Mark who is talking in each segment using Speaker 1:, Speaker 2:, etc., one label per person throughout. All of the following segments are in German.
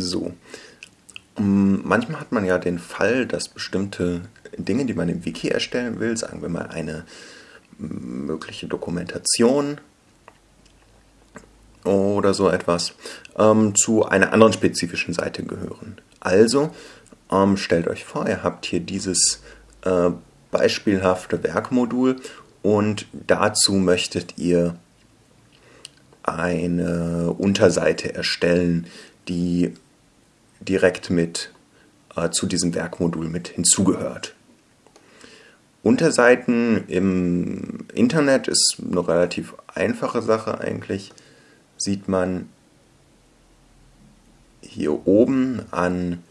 Speaker 1: So. Mm, manchmal hat man ja den Fall, dass bestimmte Dinge, die man im Wiki erstellen will, sagen wir mal eine mögliche Dokumentation oder so etwas, ähm, zu einer anderen spezifischen Seite gehören. Also ähm, stellt euch vor, ihr habt hier dieses äh, beispielhafte Werkmodul und dazu möchtet ihr eine Unterseite erstellen, die direkt mit äh, zu diesem Werkmodul mit hinzugehört. Unterseiten im Internet ist eine relativ einfache Sache eigentlich. Sieht man hier oben an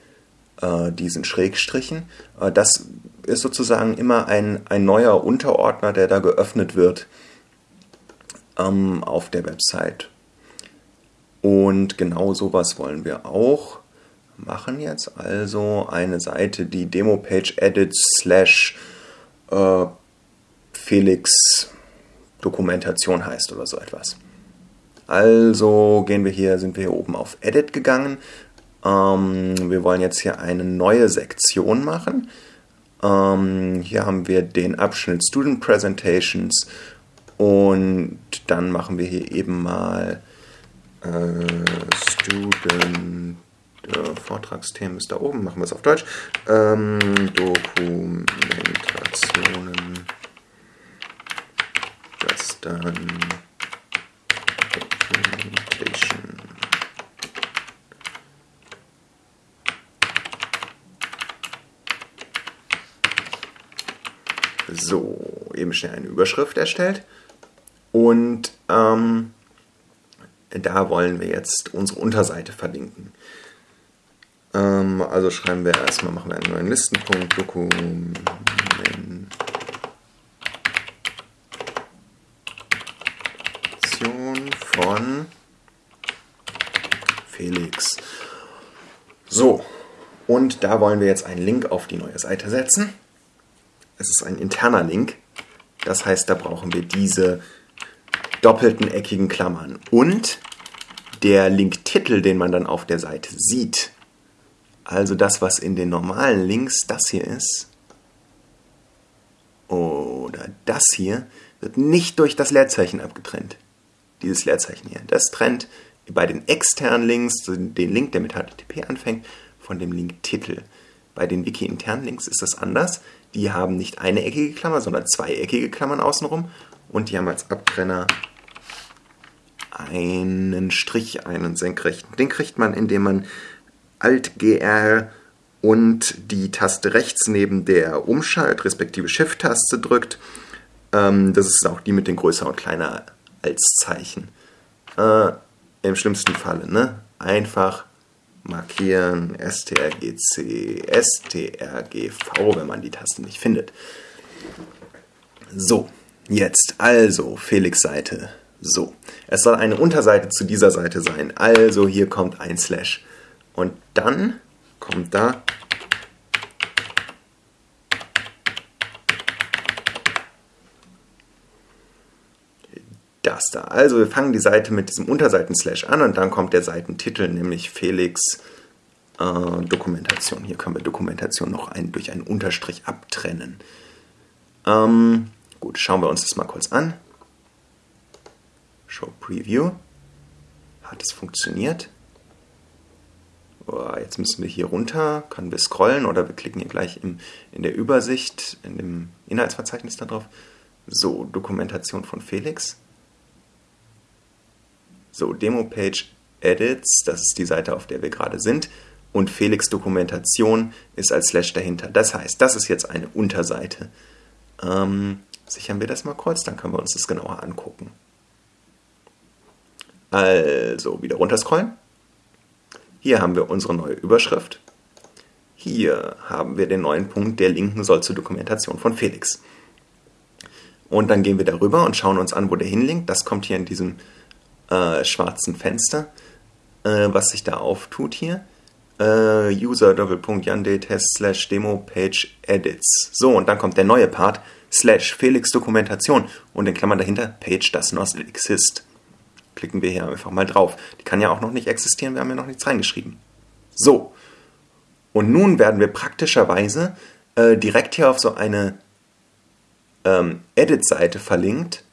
Speaker 1: äh, diesen Schrägstrichen. Äh, das ist sozusagen immer ein, ein neuer Unterordner, der da geöffnet wird ähm, auf der Website. Und genau sowas wollen wir auch machen jetzt. Also eine Seite, die Demo-Page edit slash äh, Felix Dokumentation heißt oder so etwas. Also gehen wir hier, sind wir hier oben auf Edit gegangen. Ähm, wir wollen jetzt hier eine neue Sektion machen. Ähm, hier haben wir den Abschnitt Student Presentations und dann machen wir hier eben mal äh, Student äh, Vortragsthemen ist da oben, machen wir es auf Deutsch. Ähm, Dokumentationen. Das dann. So, eben schnell eine Überschrift erstellt. Und ähm, da wollen wir jetzt unsere Unterseite verlinken. Ähm, also schreiben wir erstmal, machen wir einen neuen Listenpunkt, Dokumentation von Felix. So, und da wollen wir jetzt einen Link auf die neue Seite setzen. Es ist ein interner Link. Das heißt, da brauchen wir diese doppelten eckigen Klammern. Und der Linktitel, den man dann auf der Seite sieht, also das, was in den normalen Links das hier ist, oder das hier, wird nicht durch das Leerzeichen abgetrennt. Dieses Leerzeichen hier. Das trennt bei den externen Links den Link, der mit HTTP anfängt, von dem Link-Titel. Bei den Wiki-internen Links ist das anders. Die haben nicht eine eckige Klammer, sondern zwei eckige Klammern außenrum. Und die haben als Abtrenner einen Strich, einen senkrechten. Den kriegt man, indem man Alt-GR und die Taste rechts neben der Umschalt- respektive Shift-Taste drückt. Ähm, das ist auch die mit den größer und kleiner als Zeichen. Äh, Im schlimmsten Falle, ne? Einfach markieren strgc, strgv, wenn man die Taste nicht findet. So, jetzt also Felix Seite. So, es soll eine Unterseite zu dieser Seite sein. Also hier kommt ein Slash. Und dann kommt da das da. Also wir fangen die Seite mit diesem Unterseiten-Slash an und dann kommt der Seitentitel, nämlich Felix äh, Dokumentation. Hier können wir Dokumentation noch ein, durch einen Unterstrich abtrennen. Ähm, gut, schauen wir uns das mal kurz an. Show Preview. Hat es funktioniert? Jetzt müssen wir hier runter, können wir scrollen oder wir klicken hier gleich im, in der Übersicht, in dem Inhaltsverzeichnis da drauf. So, Dokumentation von Felix. So, Demo-Page Edits, das ist die Seite, auf der wir gerade sind. Und Felix Dokumentation ist als Slash dahinter. Das heißt, das ist jetzt eine Unterseite. Ähm, sichern wir das mal kurz, dann können wir uns das genauer angucken. Also, wieder runterscrollen. Hier haben wir unsere neue Überschrift. Hier haben wir den neuen Punkt, der linken soll zur Dokumentation von Felix. Und dann gehen wir darüber und schauen uns an, wo der hinlinkt. Das kommt hier in diesem äh, schwarzen Fenster, äh, was sich da auftut hier. Äh, user test slash demo page edits. So, und dann kommt der neue Part slash Felix Dokumentation und in Klammern dahinter Page does not exist klicken wir hier einfach mal drauf. Die kann ja auch noch nicht existieren, wir haben ja noch nichts reingeschrieben. So, und nun werden wir praktischerweise äh, direkt hier auf so eine ähm, Edit-Seite verlinkt.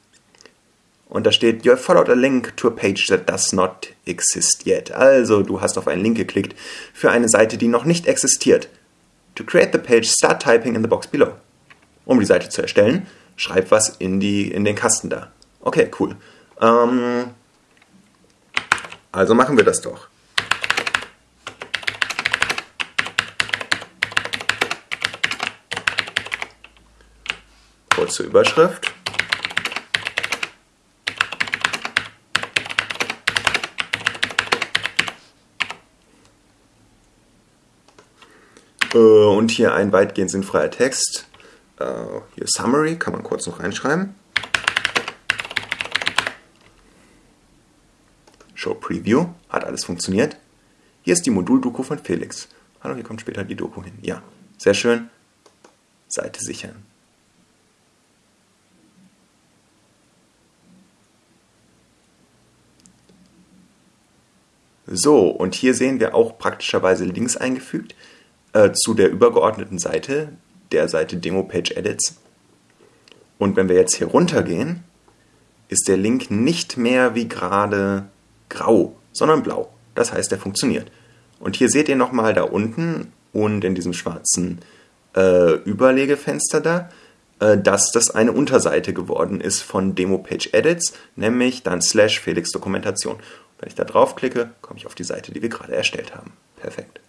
Speaker 1: Und da steht, you followed a link to a page that does not exist yet. Also, du hast auf einen Link geklickt für eine Seite, die noch nicht existiert. To create the page, start typing in the box below. Um die Seite zu erstellen, schreib was in, die, in den Kasten da. Okay, cool. Ähm, also machen wir das doch. Kurze Überschrift. Äh, und hier ein weitgehend sinnfreier Text. Äh, hier Summary, kann man kurz noch reinschreiben. Show Preview, hat alles funktioniert. Hier ist die Modul-Doku von Felix. Hallo, hier kommt später die Doku hin. Ja, sehr schön. Seite sichern. So, und hier sehen wir auch praktischerweise Links eingefügt äh, zu der übergeordneten Seite, der Seite Demo Page Edits. Und wenn wir jetzt hier runtergehen, ist der Link nicht mehr wie gerade grau, sondern blau. Das heißt, er funktioniert. Und hier seht ihr nochmal da unten und in diesem schwarzen äh, Überlegefenster da, äh, dass das eine Unterseite geworden ist von Demo Page Edits, nämlich dann slash Felix Dokumentation. Wenn ich da draufklicke, komme ich auf die Seite, die wir gerade erstellt haben. Perfekt.